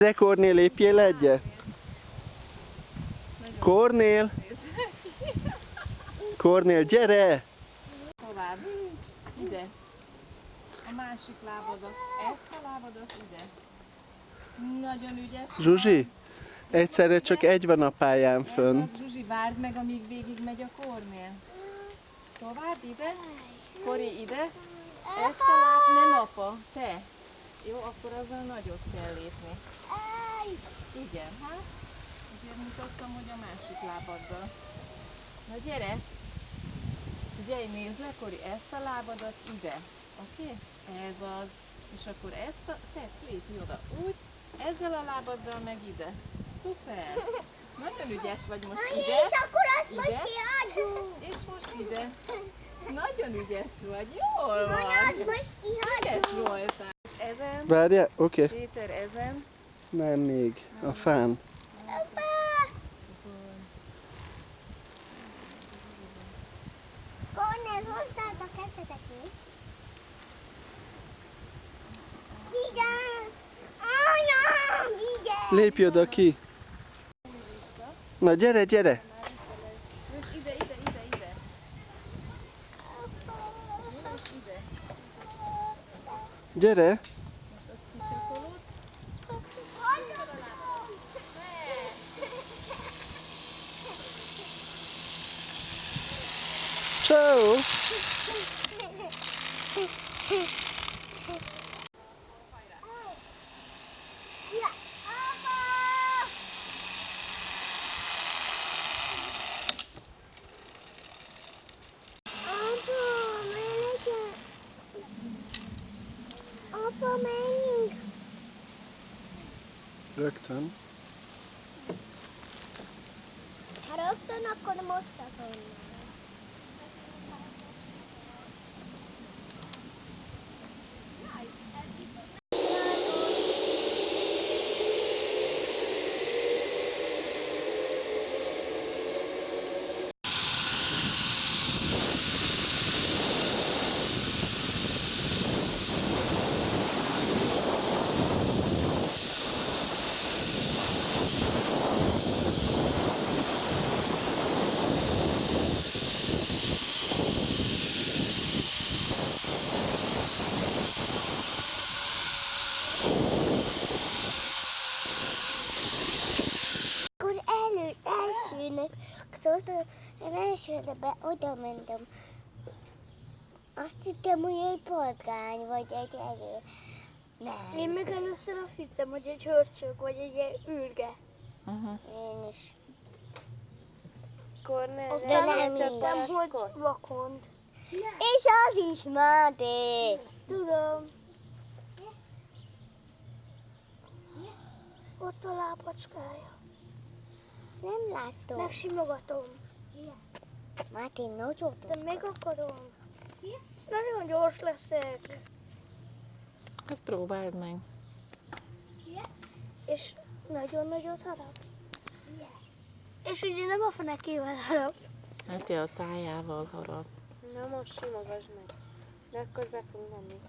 Gyere Kornél, lépjél egyet! Kornél! Kornél, gyere! Tovább. Ide. A másik lábadat. Ezt a lábadat ide. Nagyon ügyes. Zsuzsi, egyszerre csak egy van a pályán fönn. Zsuzsi, várd meg, amíg végig megy a kornél. Tovább, ide. Kori, ide. Ezt a láb, nem apa, te. Jó, akkor azzal nagyot kell lépni. Igen, hát. Azért mutattam, hogy a másik lábaddal. Na gyere! Figyelj, nézd le, Kori, ezt a lábadat ide. Oké? Okay? Ez az. És akkor ezt a... Te, lépj oda. Úgy. Ezzel a lábaddal meg ide. Szuper! Nagyon ügyes vagy most ide. És akkor azt most Ide. kiadjuk. És most ide. Nagyon ügyes vagy. Jól van. azt most Ügyes kiadjuk. voltál. Ezen. Várjál, oké. Okay. Péter, ezen. Nem még. A fán. Kornél, hozzád a kezedet. Vigyázz! Anyám, vigyázz! Lépj oda ki. Na gyere, gyere! Ide, ide, ide, ide. Gyere! So, Rökten. Här uppe när kommer måste komma. Elsőnek, szóval én elsőre oda mentem. Azt hittem, hogy egy patkány, vagy egy elő. Nem. Én meg először azt hittem, hogy egy hörcsök vagy egy űrge. Uh-huh. Én is. Kornél, De nem hittem, így. hogy vakond. És az is Máté. Tudom. Ott a lábacskája. Nem látom. Megsimogatom. Máté, nagyon De még akarom. Nagyon gyors leszek. Hát próbáld meg. És nagyon nagyot harap. És ugye nem a fenekével harap. Hát a szájával harap. Na most simogasd meg. De akkor be fog menni.